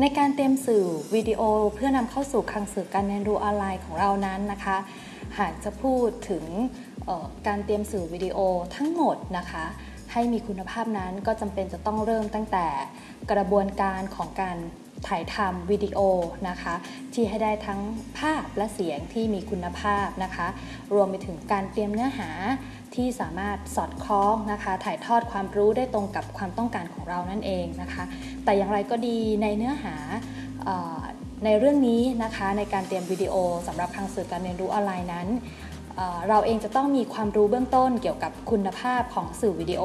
ในการเตรียมสื่อวิดีโอเพื่อนำเข้าสู่คลังสื่อการเรียนรู้ออนไลน์ของเรานั้นนะคะ หากจะพูดถึงการเตรียมสื่อวิดีโอทั้งหมดนะคะ ให้มีคุณภาพนั้นก็จำเป็นจะต้องเริ่มตั้งแต่กระบวนการของการ ถ่ายทำวิดีโอนะคะ ที่ให้ได้ทั้งภาพและเสียงที่มีคุณภาพนะคะ รวมไปถึงการเตรียมเนื้อหาที่สามารถสอดคล้องนะคะ ถ่ายทอดความรู้ได้ตรงกับความต้องการของเรานั่นเองนะคะ แต่อย่างไรก็ดีในเนื้อหาในเรื่องนี้นะคะในการเตรียมวิดีโอสำหรับทางสื่อการเรียนรู้ออนไลน์นั้น เราเองจะต้องมีความรู้เบื้องต้นเกี่ยวกับคุณภาพของสื่อวิดีโอ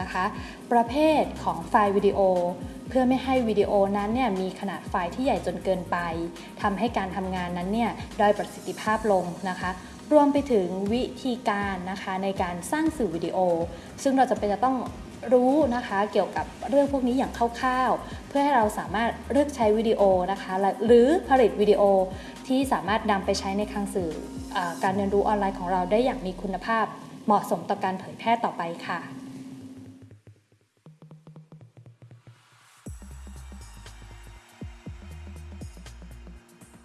นะคะ ประเภทของไฟล์วิดีโอ เพื่อไม่ให้วิดีโอนั้นเนี่ยมีขนาดไฟล์ที่ใหญ่จนเกินไปทำให้การทำงานนั้นเนี่ยด้อยประสิทธิภาพลงนะคะรวมไปถึงวิธีการนะคะในการสร้างสื่อวิดีโอ ซึ่งเราจะเป็นจะต้องรู้นะคะเกี่ยวกับเรื่องพวกนี้อย่างคร่าวๆ เพื่อให้เราสามารถเลือกใช้วิดีโอนะคะ หรือผลิตวิดีโอที่สามารถนำไปใช้ในคลังสื่อ การเรียนรู้ออนไลน์ของเราได้อย่างมีคุณภาพ เหมาะสมต่อการเผยแพร่ต่อไปค่ะ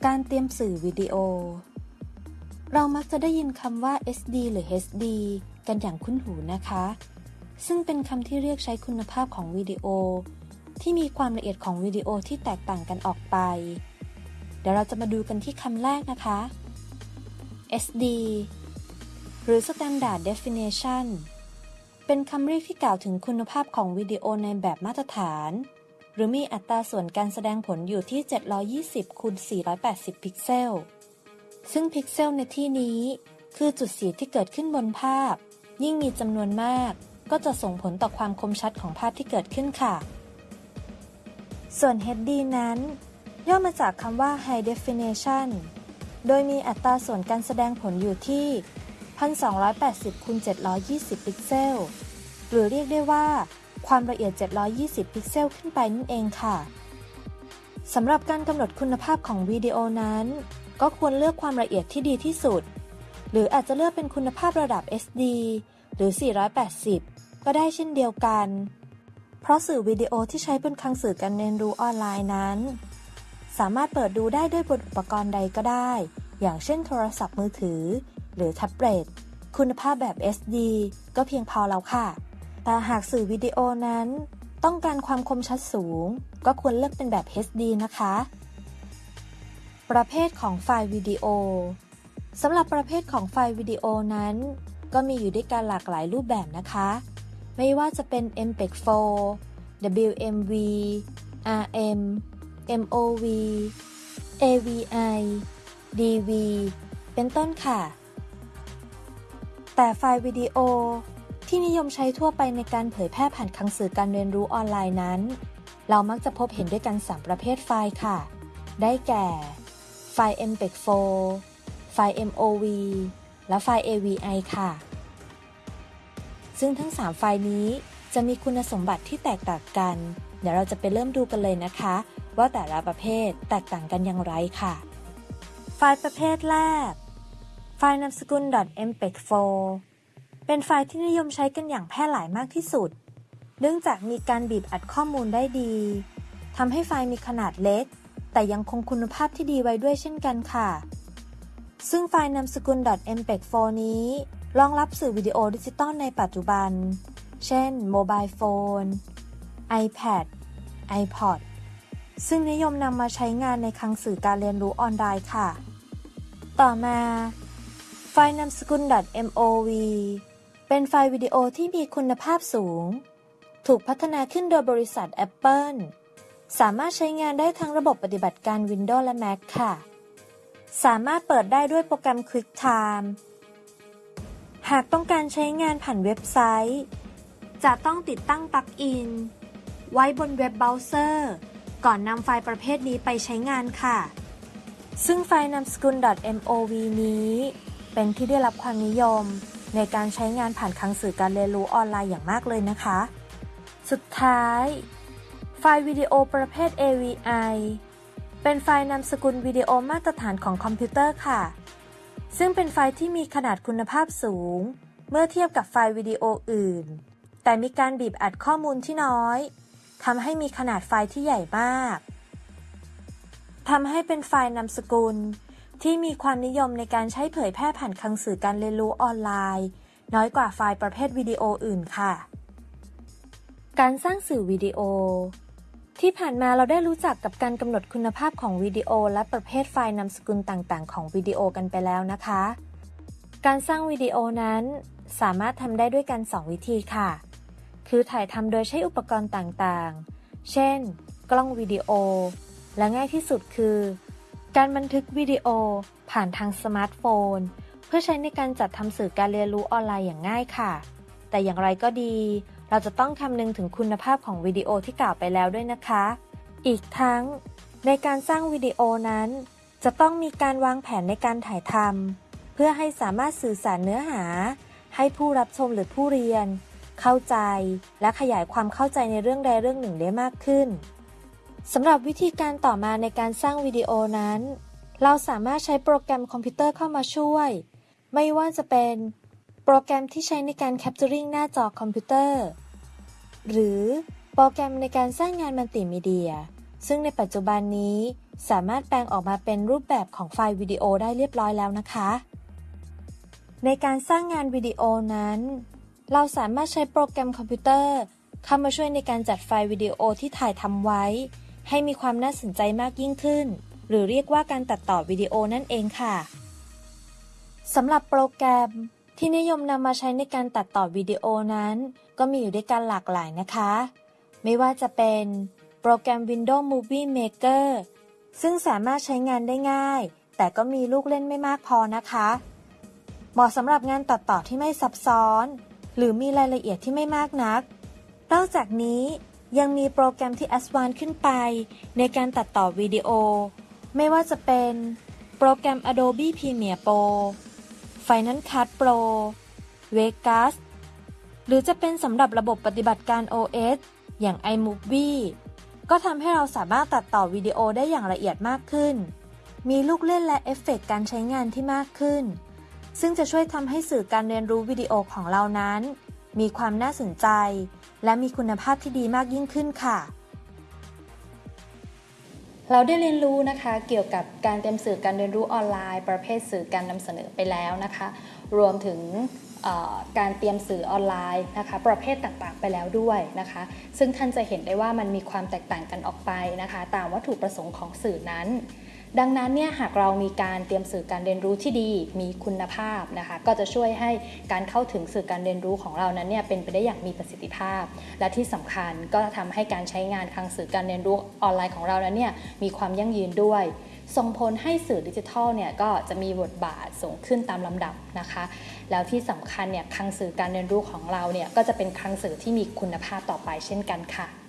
การเตรียมสื่อวิดีโอ เรามักจะได้ยินคำว่า SD หรือ HD กันอย่างคุ้นหูนะคะ ซึ่งเป็นคำที่เรียกใช้คุณภาพของวิดีโอ ที่มีความละเอียดของวิดีโอที่แตกต่างกันออกไป เดี๋ยวเราจะมาดูกันที่คำแรกนะคะ SD หรือ Standard Definition เป็นคำเรียกที่กล่าวถึงคุณภาพของวิดีโอในแบบมาตรฐาน หรือมีอัตราส่วนการแสดงผลอยู่ที่ 720คูณ480 พิกเซล ซึ่งพิกเซลในที่นี้ คือจุดสีที่เกิดขึ้นบนภาพ ยิ่งมีจำนวนมาก ก็จะส่งผลต่อความคมชัดของภาพที่เกิดขึ้นค่ะ ส่วน HD นั้น ย่อมาจากคำว่า High Definition โดยมีอัตราส่วนการแสดงผลอยู่ที่ 1280คูณ720 พิกเซล หรือเรียกได้ว่า ความละเอียด 720 พิกเซลขึ้นไปนั่นเองค่ะสำหรับการกำหนดคุณภาพของวิดีโอนั้น ก็ควรเลือกความละเอียดที่ดีที่สุด หรืออาจจะเลือกเป็นคุณภาพระดับ SD หรือ 480 ก็ได้เช่นเดียวกัน เพราะสื่อวิดีโอที่ใช้บนคลังสื่อการเรียนรู้ออนไลน์นั้น สามารถเปิดดูได้ด้วยบนอุปกรณ์ใดก็ได้ อย่างเช่นโทรศัพท์มือถือ หรือแท็บเล็ต คุณภาพแบบ SD ก็เพียงพอแล้วค่ะ แต่หากสื่อวิดีโอนั้น ต้องการความคมชัดสูง ก็ควรเลือกเป็นแบบ HD นะคะ ประเภทของไฟล์วิดีโอสำหรับประเภทของไฟล์วิดีโอนั้น ก็มีอยู่ด้วยกันหลากหลายรูปแบบนะคะ ไม่ว่าจะเป็น MPEG 4 WMV RM MOV AVI DV เป็นต้นค่ะ แต่ไฟล์วิดีโอที่นิยมใช้ทั่วไปในการเผยแพร่ผ่านคลังสื่อการเรียนรู้ออนไลน์นั้น เรามักจะพบเห็นด้วยกัน 3 ประเภทไฟล์ค่ะ ได้แก่ ไฟล์ MPEG 4 ไฟล์ MOV และไฟล์ AVI ค่ะ ซึ่งทั้ง 3 ไฟล์นี้จะมีคุณสมบัติที่แตกต่างกัน เดี๋ยวเราจะไปเริ่มดูกันเลยนะคะ ว่าแต่ละประเภทแตกต่างกันอย่างไรค่ะ ไฟล์ประเภทแรก ไฟล์นามสกุล .mpeg4 เป็นไฟล์ที่นิยมใช้กันอย่างแพร่หลายมากที่สุด เนื่องจากมีการบีบอัดข้อมูลได้ดีทำให้ไฟล์มีขนาดเล็ก แต่ยังคงคุณภาพที่ดีไว้ด้วยเช่นกันค่ะ ซึ่งไฟล์นามสกุล .mpeg4 นี้รองรับสื่อวิดีโอดิจิตอลในปัจจุบัน เช่น โมบายโฟน iPad iPod ซึ่งนิยมนำมาใช้งานในคลังสื่อการเรียนรู้ออนไลน์ค่ะ ต่อมา ไฟล์นามสกุล .mov เป็นไฟล์วิดีโอที่มีคุณภาพสูง ถูกพัฒนาขึ้นโดยบริษัท Apple สามารถใช้งานได้ทั้งระบบปฏิบัติการ Windows และ Mac ค่ะ สามารถเปิดได้ด้วยโปรแกรม QuickTime หากต้องการใช้งานผ่านเว็บไซต์ จะต้องติดตั้ง plug-in ไว้บนเว็บเบราว์เซอร์ ก่อนนำไฟล์ประเภทนี้ไปใช้งานค่ะ ซึ่งไฟล์นามสกุล .mov นี้ เป็นที่ได้รับความนิยม ในการใช้งานผ่านคลังสื่อการเรียนรู้ออนไลน์อย่างมากเลยนะคะ สุดท้าย ไฟล์วิดีโอประเภท AVI เป็นไฟล์นามสกุลวิดีโอมาตรฐานของคอมพิวเตอร์ค่ะ ซึ่งเป็นไฟล์ที่มีขนาดคุณภาพสูง เมื่อเทียบกับไฟล์วิดีโออื่น แต่มีการบีบอัดข้อมูลที่น้อย ทำให้มีขนาดไฟล์ที่ใหญ่มากทำให้เป็นไฟล์นามสกุล ที่มีความนิยมในการใช้เผยแพร่ผ่านคลังสื่อการเรียนรู้ออนไลน์ น้อยกว่าไฟล์ประเภทวิดีโออื่นค่ะ การสร้างสื่อวิดีโอ ที่ผ่านมาเราได้รู้จักกับการกำหนดคุณภาพของวิดีโอ และประเภทไฟล์นามสกุลต่างๆ ของวิดีโอกันไปแล้วนะคะ การสร้างวิดีโอนั้น สามารถทำได้ด้วยกัน 2 วิธีค่ะ คือถ่ายทำโดยใช้อุปกรณ์ต่างๆ เช่น กล้องวิดีโอ และง่ายที่สุดคือ การบันทึกวิดีโอผ่านทางสมาร์ทโฟน เพื่อใช้ในการจัดทำสื่อการเรียนรู้ออนไลน์อย่างง่ายค่ะ แต่อย่างไรก็ดี เราจะต้องคำนึงถึงคุณภาพของวิดีโอที่กล่าวไปแล้วด้วยนะคะ อีกทั้ง ในการสร้างวิดีโอนั้น จะต้องมีการวางแผนในการถ่ายทำเพื่อให้สามารถสื่อสารเนื้อหา ให้ผู้รับชมหรือผู้เรียน เข้าใจและขยายความเข้าใจในเรื่องใดเรื่องหนึ่งได้มากขึ้นสำหรับวิธีการต่อมาในการสร้างวิดีโอนั้น เราสามารถใช้โปรแกรมคอมพิวเตอร์เข้ามาช่วย ไม่ว่าจะเป็นโปรแกรมที่ใช้ในการ capturing หน้าจอคอมพิวเตอร์ หรือโปรแกรมในการสร้างงานมัลติมีเดีย ซึ่งในปัจจุบันนี้สามารถแปลงออกมาเป็นรูปแบบของไฟล์วิดีโอได้เรียบร้อยแล้วนะคะ ในการสร้างงานวิดีโอนั้น เราสามารถใช้โปรแกรมคอมพิวเตอร์ เข้ามาช่วยในการจัดไฟล์วิดีโอที่ถ่ายทำไว้ ให้มีความน่าสนใจมากยิ่งขึ้น หรือเรียกว่าการตัดต่อวิดีโอนั่นเองค่ะสำหรับโปรแกรมที่นิยมนำมาใช้ในการตัดต่อวิดีโอนั้น ก็มีอยู่ด้วยกันหลากหลายนะคะ ไม่ว่าจะเป็นโปรแกรม Windows Movie Maker ซึ่งสามารถใช้งานได้ง่าย แต่ก็มีลูกเล่นไม่มากพอนะคะ เหมาะสำหรับงานตัดต่อที่ไม่ซับซ้อน หรือมีรายละเอียดที่ไม่มากนัก นอกจากนี้ยังมีโปรแกรมที่ a d v a n c e ขึ้นไป ในการตัดต่อวิดีโอ ไม่ว่าจะเป็น โปรแกรม Adobe Premiere Pro Final Cut Pro Vegas หรือจะเป็นสำหรับระบบปฏิบัติการ OS อย่าง iMovie ก็ทำให้เราสามารถตัดต่อวิดีโอได้อย่างละเอียดมากขึ้น มีลูกเล่นและเอฟเฟกต์การใช้งานที่มากขึ้น ซึ่งจะช่วยทำให้สื่อการเรียนรู้วิดีโอของเรานั้น มีความน่าสนใจ และมีคุณภาพที่ดีมากยิ่งขึ้นค่ะ เราได้เรียนรู้นะคะเกี่ยวกับการเตรียมสื่อการเรียนรู้ออนไลน์ ประเภทสื่อการนำเสนอไปแล้วนะคะ รวมถึงการเตรียมสื่อออนไลน์นะคะประเภทต่างๆไปแล้วด้วยนะคะ ซึ่งท่านจะเห็นได้ว่ามันมีความแตกต่างกันออกไปนะคะ ตามวัตถุประสงค์ของสื่อนั้น ดังนั้นเนี่ยหากเรามีการเตรียมสื่อการเรียนรู้ที่ดี มีคุณภาพนะคะก็จะช่วยให้การเข้าถึงสื่อการเรียนรู้ของเรานั้นเนี่ยเป็นไปได้อย่างมีประสิทธิภาพ และที่สำคัญก็ทำให้การใช้งานทางสื่อการเรียนรู้ออนไลน์ของเรานั้นเนี่ยมีความยั่งยืนด้วยส่งผลให้สื่อดิจิทัลเนี่ยก็จะมีบทบาทสูงขึ้นตามลำดับนะคะ แล้วที่สำคัญเนี่ยคลังสื่อการเรียนรู้ของเราเนี่ยก็จะเป็นคลังสื่อที่มีคุณภาพต่อไปเช่นกันค่ะ